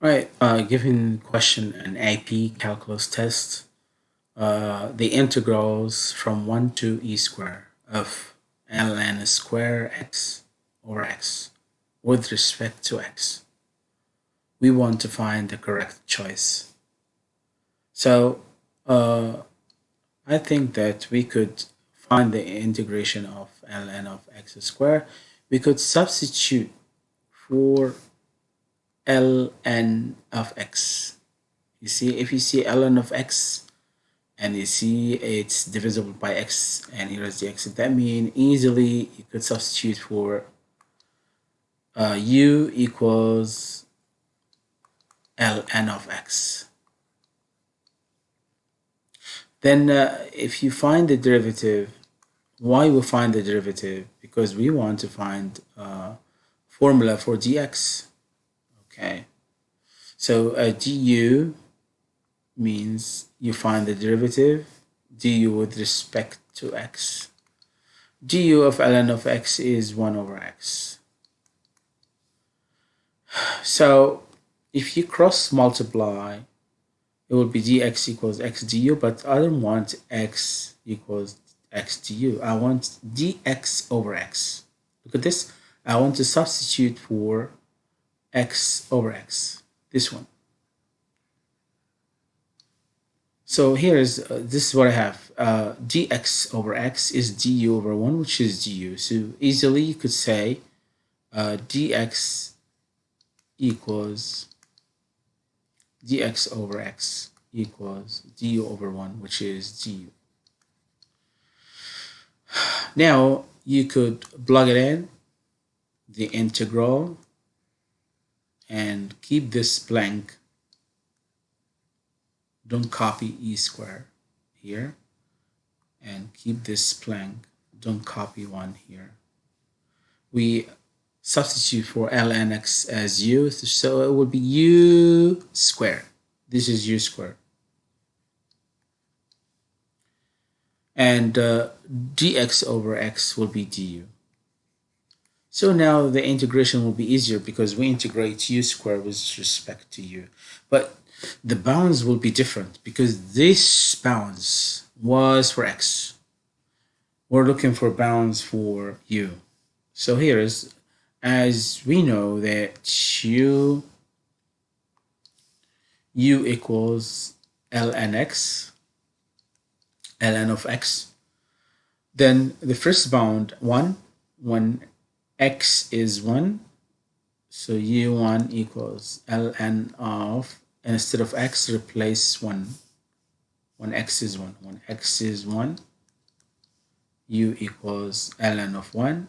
Right, uh, given question an AP calculus test, uh, the integrals from 1 to e square of ln square x over x with respect to x. We want to find the correct choice. So uh, I think that we could find the integration of ln of x square. We could substitute for ln of x. You see, if you see ln of x and you see it's divisible by x and here is the x, that means easily you could substitute for uh, u equals ln of x. Then uh, if you find the derivative, why we find the derivative? Because we want to find uh, formula for dx okay. So uh, du means you find the derivative. Du with respect to x. Du of ln of x is 1 over x. So if you cross multiply it will be dx equals x du but I don't want x equals x du I want dx over x. Look at this. I want to substitute for x over x, this one. So here is, uh, this is what I have. Uh, dx over x is du over 1, which is du. So easily you could say uh, dx equals dx over x equals du over 1, which is du. Now you could plug it in, the integral and keep this blank. Don't copy e square here and keep this blank. Don't copy 1 here. We substitute for ln x as u so it will be u square. This is u square. And uh, dx over x will be du so now the integration will be easier because we integrate u squared with respect to u. But the bounds will be different because this bounds was for x. We're looking for bounds for u. So here is, as we know that u, u equals ln x, ln of x, then the first bound, 1, when x is 1 so u1 equals ln of instead of x replace 1 when x is 1 when x is 1 u equals ln of 1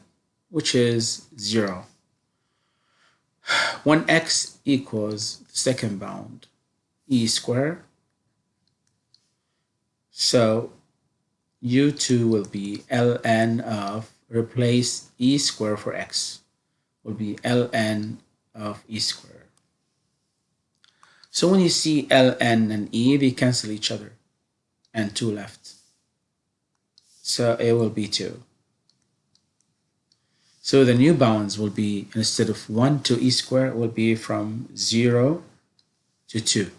which is 0 when x equals the second bound e square. So u2 will be ln of replace e square for x will be ln of e square. So when you see ln and e, they cancel each other and 2 left. So it will be 2. So the new bounds will be, instead of 1 to e square, will be from 0 to 2.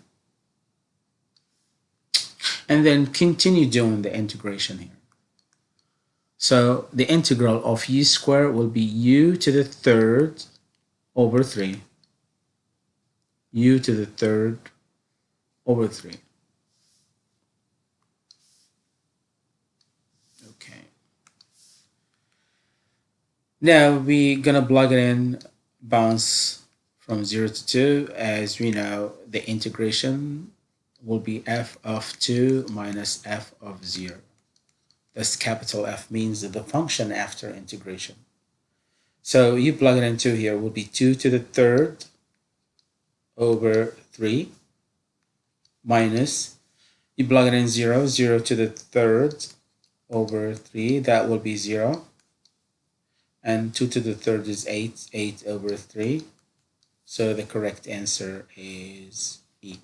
And then continue doing the integration here. So the integral of u squared will be u to the third over 3. u to the third over 3. Okay. Now we're gonna plug it in bounds from 0 to 2 as we know the integration will be f of 2 minus f of 0. This capital F means the function after integration. So you plug it into here will be 2 to the third over 3 minus, you plug it in 0, 0 to the third over 3, that will be 0. And 2 to the third is 8, 8 over 3. So the correct answer is E.